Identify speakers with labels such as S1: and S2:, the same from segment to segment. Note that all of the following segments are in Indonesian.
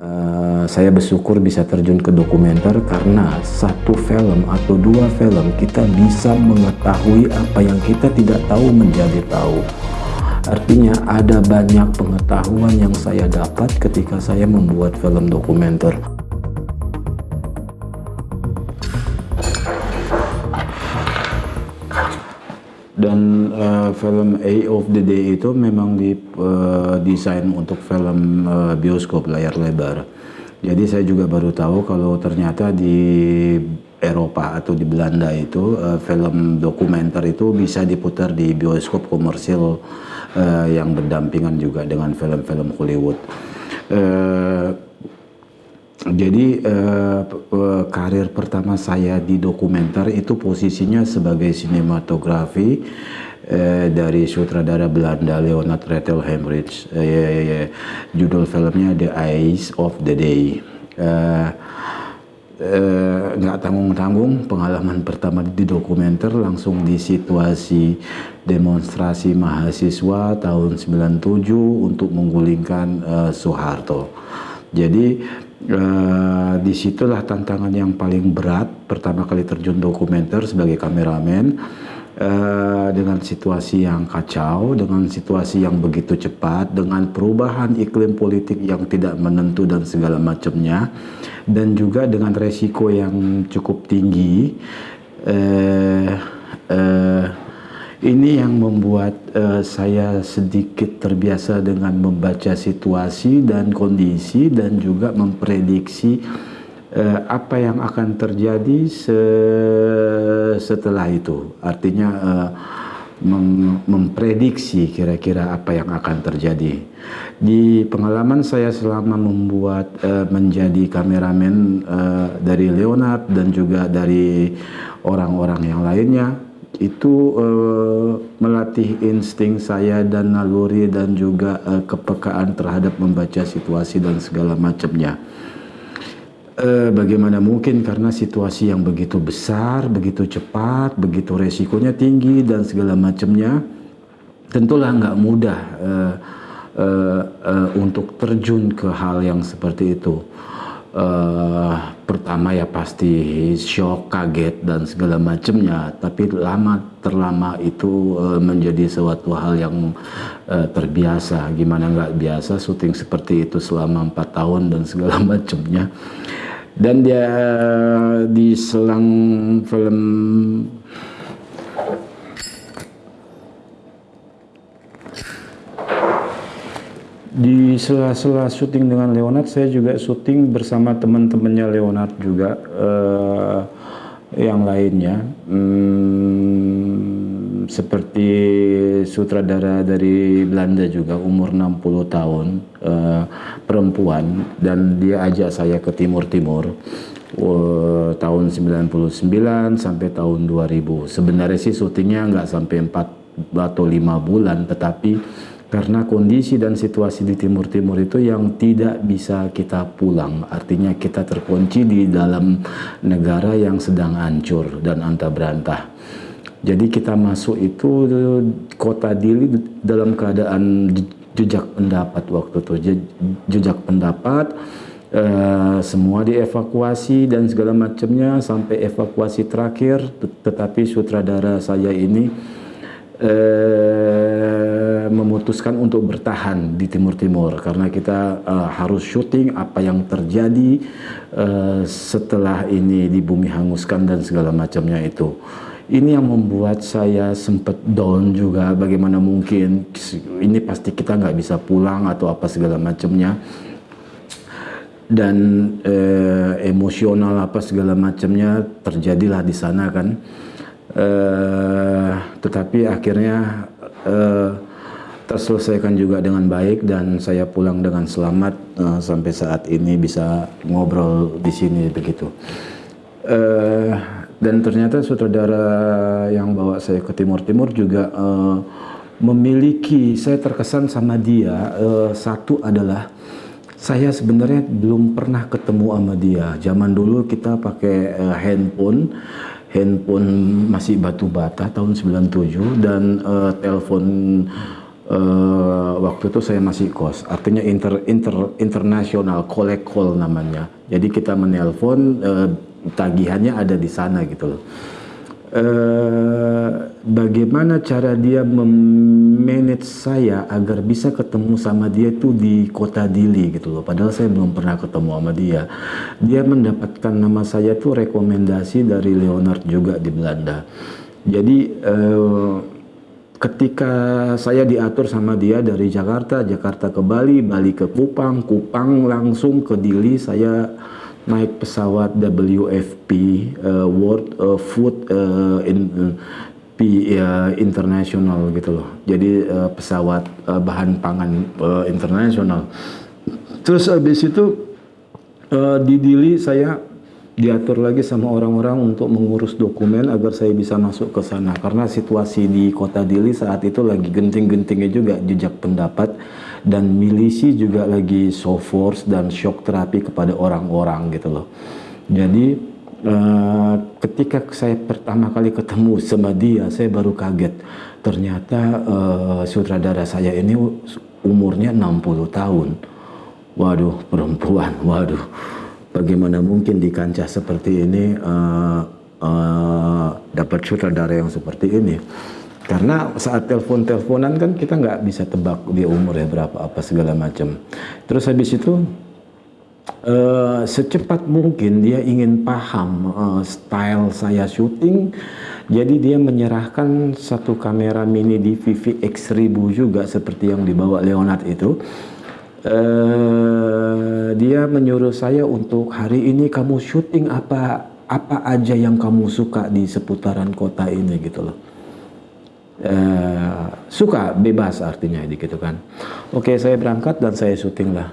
S1: uh, saya bersyukur bisa terjun ke dokumenter karena satu film atau dua film kita bisa mengetahui apa yang kita tidak tahu menjadi tahu. Artinya ada banyak pengetahuan yang saya dapat ketika saya membuat film dokumenter. Film A of the Day itu memang didesain uh, untuk film uh, bioskop layar lebar. Jadi saya juga baru tahu kalau ternyata di Eropa atau di Belanda itu uh, film dokumenter itu bisa diputar di bioskop komersil uh, yang berdampingan juga dengan film-film Hollywood. Uh, jadi uh, karir pertama saya di dokumenter itu posisinya sebagai sinematografi uh, dari sutradara Belanda Leonard Rettel Hemrich. Ya. Judul filmnya The Eyes of the Day. Uh, nggak uh, tanggung-tanggung pengalaman pertama di dokumenter langsung di situasi demonstrasi mahasiswa tahun 97 untuk menggulingkan uh, Soeharto. Jadi Uh, di situlah tantangan yang paling berat pertama kali terjun dokumenter sebagai kameramen uh, dengan situasi yang kacau, dengan situasi yang begitu cepat, dengan perubahan iklim politik yang tidak menentu dan segala macamnya, dan juga dengan resiko yang cukup tinggi. Uh, uh, ini yang membuat uh, saya sedikit terbiasa dengan membaca situasi dan kondisi dan juga memprediksi uh, apa yang akan terjadi se setelah itu. Artinya uh, mem memprediksi kira-kira apa yang akan terjadi. Di pengalaman saya selama membuat uh, menjadi kameramen uh, dari Leonard dan juga dari orang-orang yang lainnya, itu uh, melatih insting saya dan naluri dan juga uh, kepekaan terhadap membaca situasi dan segala macamnya. Uh, bagaimana mungkin karena situasi yang begitu besar, begitu cepat, begitu resikonya tinggi dan segala macamnya, tentulah nggak mudah uh, uh, uh, untuk terjun ke hal yang seperti itu uh, pertama ya pasti shock, kaget dan segala macamnya. Tapi lama terlama itu uh, menjadi suatu hal yang uh, terbiasa. Gimana nggak biasa syuting seperti itu selama empat tahun dan segala macamnya. Dan dia di selang film di sela-sela syuting dengan Leonard saya juga syuting bersama teman-temannya Leonard juga uh, yang lainnya. Hmm, seperti sutradara dari Belanda juga umur 60 tahun uh, perempuan dan dia ajak saya ke timur-timur uh, tahun 99 sampai tahun 2000 sebenarnya sih syutingnya nggak sampai 4 atau 5 bulan tetapi karena kondisi dan situasi di Timur Timur itu yang tidak bisa kita pulang. Artinya kita terkunci di dalam negara yang sedang hancur dan anta berantah jadi kita masuk itu kota Dili dalam keadaan jejak pendapat waktu itu jejak pendapat Uh, semua dievakuasi dan segala macamnya sampai evakuasi terakhir tetapi sutradara saya ini eh, memutuskan untuk bertahan di Timur Timur karena kita uh, harus syuting apa yang terjadi setelah ini di bumi hanguskan dan segala macamnya itu. Ini yang membuat saya sempat down juga bagaimana mungkin ini pasti kita nggak bisa pulang atau apa segala macamnya dan eh, emosional apa segala macamnya terjadilah di sana kan uh, tetapi akhirnya uh, terselesaikan juga dengan baik dan saya pulang dengan selamat uh, sampai saat ini bisa ngobrol di sini begitu. Uh, dan ternyata sutradara yang bawa saya ke Timur Timur juga uh, memiliki saya terkesan sama dia uh, satu adalah saya sebenarnya belum pernah ketemu sama dia. Zaman dulu kita pakai uh, handphone handphone masih batu bata tahun 97 dan uh, telepon uh, waktu itu saya masih kos, artinya inter, inter, internasional collect call namanya. Jadi kita menelpon uh, tagihannya ada di sana gitu loh. Uh, bagaimana cara dia memanage saya agar bisa ketemu sama dia itu di kota Dili gitu loh. Padahal saya belum pernah ketemu sama dia. Dia mendapatkan nama saya itu rekomendasi dari Leonard juga di Belanda. Jadi uh, ketika saya diatur sama dia dari Jakarta, Jakarta ke Bali, Bali ke Kupang, Kupang langsung ke Dili, saya naik pesawat WFP uh, World uh, Food uh, in, uh, P uh, internasional gitu loh. Jadi uh, pesawat uh, bahan pangan uh, internasional. Terus habis itu uh, di Dili saya diatur lagi sama orang-orang untuk mengurus dokumen agar saya bisa masuk ke sana karena situasi di kota Dili saat itu lagi genting-gentingnya juga jejak pendapat dan milisi juga lagi so force dan shock terapi kepada orang-orang gitu loh. Jadi uh, ketika saya pertama kali ketemu sama dia saya baru kaget. Ternyata uh, sutradara saya ini umurnya 60 tahun. Waduh perempuan waduh. Bagaimana mungkin di kancah seperti ini uh, uh, dapat sutradara yang seperti ini karena saat telepon-teleponan kan kita nggak bisa tebak dia umur ya berapa apa segala macam. Terus habis itu uh, secepat mungkin dia ingin paham uh, style saya syuting. Jadi dia menyerahkan satu kamera mini DVV X1000 juga seperti yang dibawa Leonard itu. Uh, dia menyuruh saya untuk hari ini kamu syuting apa apa aja yang kamu suka di seputaran kota ini gitu loh. Uh, suka bebas artinya gitu kan. Oke saya berangkat dan saya syuting lah.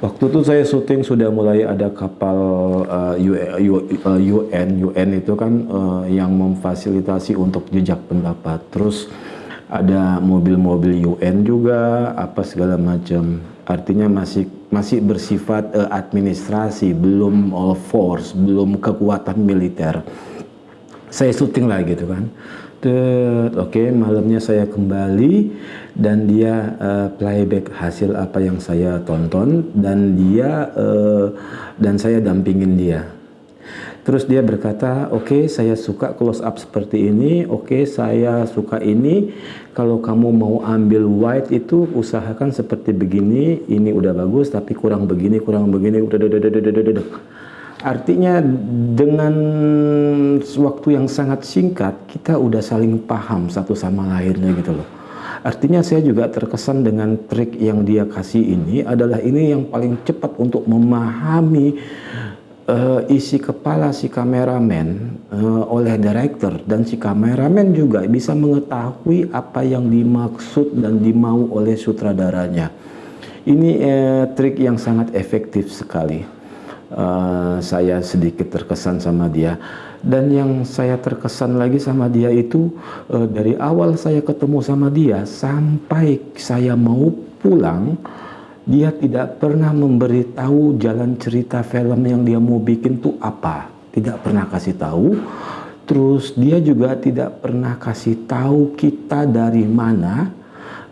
S1: Waktu itu saya syuting sudah mulai ada kapal uh, UN, UN itu kan uh, yang memfasilitasi untuk jejak pendapat. Terus ada mobil-mobil UN juga apa segala macam artinya masih masih bersifat uh, administrasi belum uh, force belum kekuatan militer saya syuting lah gitu kan. Oke okay, malamnya saya kembali dan dia uh, playback hasil apa yang saya tonton dan dia uh, dan saya dampingin dia. Terus dia berkata, oke okay, saya suka close up seperti ini, oke okay, saya suka ini. Kalau kamu mau ambil white itu usahakan seperti begini, ini udah bagus tapi kurang begini, kurang begini, udah, udah, udah, udah, udah. Artinya dengan waktu yang sangat singkat kita udah saling paham satu sama lainnya gitu loh. Artinya saya juga terkesan dengan trik yang dia kasih ini adalah ini yang paling cepat untuk memahami uh, isi kepala si kameramen uh, oleh director dan si kameramen juga bisa mengetahui apa yang dimaksud dan dimau oleh sutradaranya. Ini uh, trik yang sangat efektif sekali. Uh, saya sedikit terkesan sama dia. Dan yang saya terkesan lagi sama dia itu uh, dari awal saya ketemu sama dia sampai saya mau pulang dia tidak pernah memberitahu jalan cerita film yang dia mau bikin tuh apa. Tidak pernah kasih tahu. Terus dia juga tidak pernah kasih tahu kita dari mana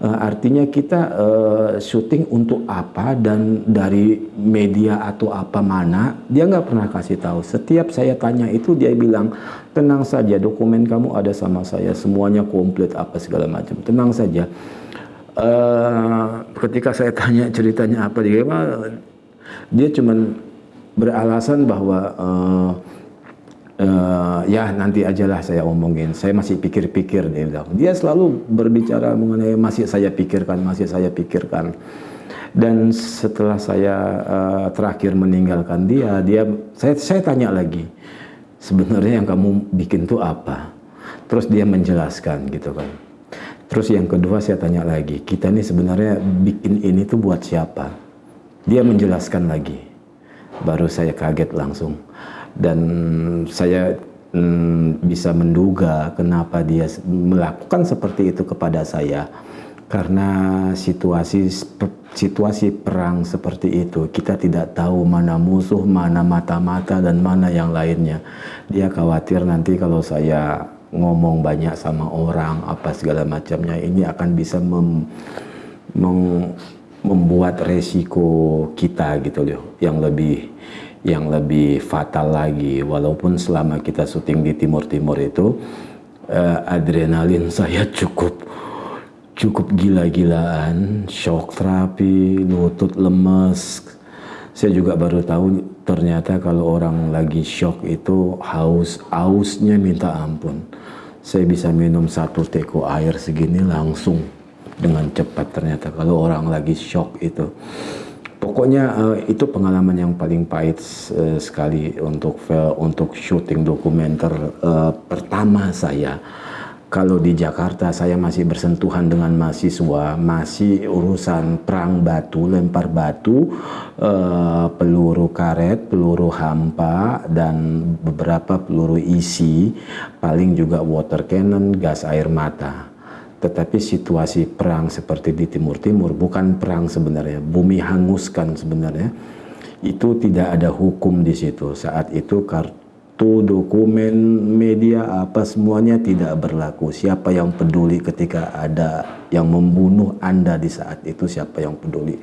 S1: uh, artinya kita uh, syuting untuk apa dan dari media atau apa mana dia nggak pernah kasih tahu. Setiap saya tanya itu dia bilang tenang saja dokumen kamu ada sama saya semuanya komplit apa segala macam. Tenang saja. Uh, ketika saya tanya ceritanya apa dia dia cuman beralasan bahwa uh, uh, ya nanti ajalah saya omongin saya masih pikir-pikir dia bilang dia selalu berbicara mengenai masih saya pikirkan masih saya pikirkan dan setelah saya uh, terakhir meninggalkan dia dia saya saya tanya lagi sebenarnya yang kamu bikin tuh apa terus dia menjelaskan gitu kan Terus yang kedua saya tanya lagi, kita ini sebenarnya bikin ini tuh buat siapa? Dia menjelaskan lagi. Baru saya kaget langsung. Dan saya hmm, bisa menduga kenapa dia melakukan seperti itu kepada saya. Karena situasi situasi perang seperti itu, kita tidak tahu mana musuh, mana mata-mata dan mana yang lainnya. Dia khawatir nanti kalau saya ngomong banyak sama orang apa segala macamnya ini akan bisa mem, mem, membuat resiko kita gitu loh yang lebih yang lebih fatal lagi. Walaupun selama kita syuting di Timur Timur itu uh, adrenalin saya cukup cukup gila-gilaan. Shock terapi lutut lemes. Saya juga baru tahu ternyata kalau orang lagi shock itu haus hausnya minta ampun. Saya bisa minum satu teko air segini langsung dengan cepat ternyata kalau orang lagi shock itu pokoknya uh, itu pengalaman yang paling pahit uh, sekali untuk uh, untuk syuting dokumenter uh, pertama saya kalau di Jakarta saya masih bersentuhan dengan mahasiswa, masih urusan perang batu, lempar batu, uh, peluru karet, peluru hampa, dan beberapa peluru isi, paling juga water cannon, gas air mata. Tetapi situasi perang seperti di Timur Timur bukan perang sebenarnya, bumi hanguskan sebenarnya. Itu tidak ada hukum di situ. Saat itu kartu dokumen, media, apa semuanya tidak berlaku. Siapa yang peduli ketika ada yang membunuh Anda di saat itu, siapa yang peduli.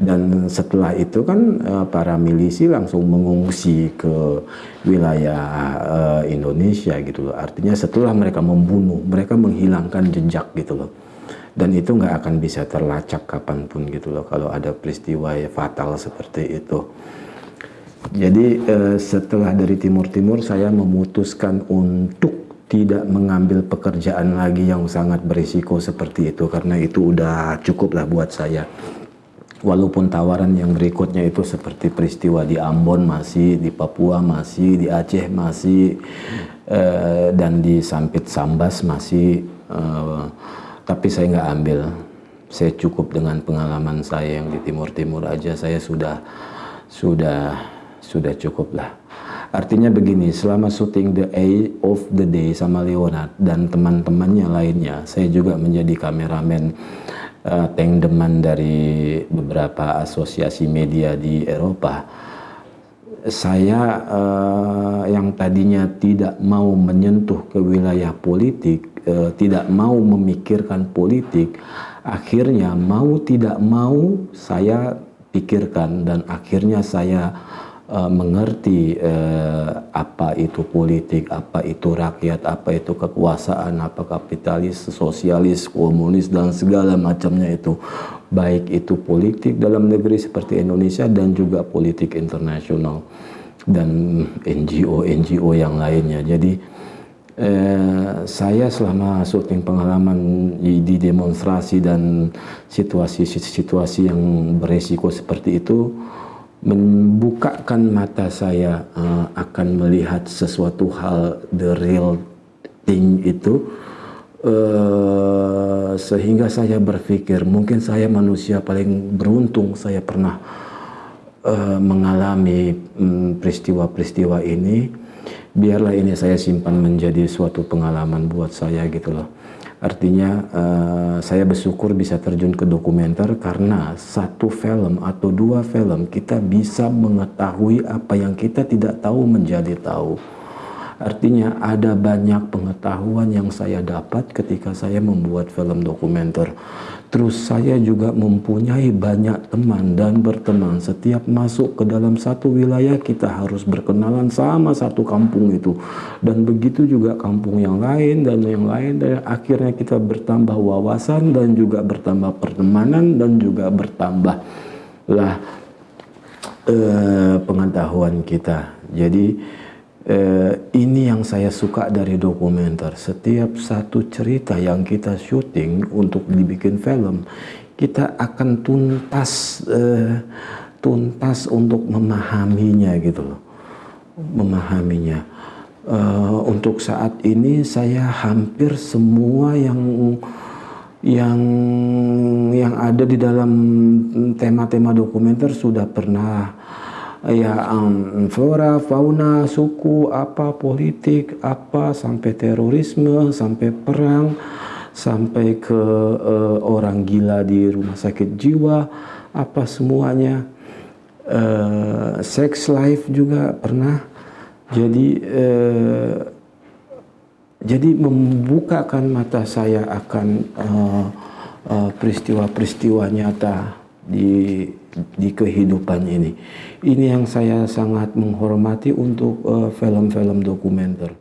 S1: Dan setelah itu kan eh, para milisi langsung mengungsi ke wilayah uh, Indonesia gitu loh. Artinya setelah mereka membunuh, mereka menghilangkan jejak gitu loh dan itu nggak akan bisa terlacak kapan pun gitu loh kalau ada peristiwa fatal seperti itu. Jadi eh, setelah dari Timur Timur saya memutuskan untuk tidak mengambil pekerjaan lagi yang sangat berisiko seperti itu karena itu udah cukup lah buat saya. Walaupun tawaran yang berikutnya itu seperti peristiwa di Ambon masih, di Papua masih, di Aceh masih, eh, dan di Sampit Sambas masih, eh, tapi saya nggak ambil. Saya cukup dengan pengalaman saya yang di Timur Timur aja saya sudah sudah sudah cukup lah. Artinya begini, selama syuting The Eye of the Day sama Leonard dan teman-temannya lainnya, saya juga menjadi kameramen uh, tank deman dari beberapa asosiasi media di Eropa. Saya uh, yang tadinya tidak mau menyentuh ke wilayah politik, uh, tidak mau memikirkan politik, akhirnya mau tidak mau saya pikirkan dan akhirnya saya uh, mengerti uh, apa itu politik, apa itu rakyat, apa itu kekuasaan, apa kapitalis, sosialis, komunis dan segala macamnya itu. Baik itu politik dalam negeri seperti Indonesia dan juga politik internasional dan NGO-NGO yang lainnya. Jadi eh, saya selama syuting pengalaman di, di demonstrasi dan situasi-situasi yang beresiko seperti itu membukakan mata saya uh, akan melihat sesuatu hal the real thing itu uh, sehingga saya berpikir mungkin saya manusia paling beruntung saya pernah uh, mengalami mm, peristiwa-peristiwa um, ini. Biarlah ini saya simpan menjadi suatu pengalaman buat saya gitu loh Artinya uh, saya bersyukur bisa terjun ke dokumenter karena satu film atau dua film kita bisa mengetahui apa yang kita tidak tahu menjadi tahu. Artinya ada banyak pengetahuan yang saya dapat ketika saya membuat film dokumenter. Terus saya juga mempunyai banyak teman dan berteman. Setiap masuk ke dalam satu wilayah kita harus berkenalan sama satu kampung itu. Dan begitu juga kampung yang lain dan yang lain. Dan akhirnya kita bertambah wawasan dan juga bertambah pertemanan dan juga bertambah lah eh, pengetahuan kita. Jadi eh, ini yang saya suka dari dokumenter. Setiap satu cerita yang kita syuting untuk dibikin film, kita akan tuntas eh, tuntas untuk memahaminya gitu loh, memahaminya. Uh, untuk saat ini saya hampir semua yang yang yang ada di dalam tema-tema dokumenter sudah pernah ya um, flora, fauna, suku, apa politik, apa sampai terorisme, sampai perang, sampai ke uh, orang gila di rumah sakit jiwa, apa semuanya. Uh, sex life juga pernah. Jadi uh, Jadi membukakan mata saya akan uh, uh, peristiwa-peristiwa nyata di di kehidupan ini. Ini yang saya sangat menghormati untuk film-film uh, dokumenter.